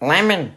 Lemon.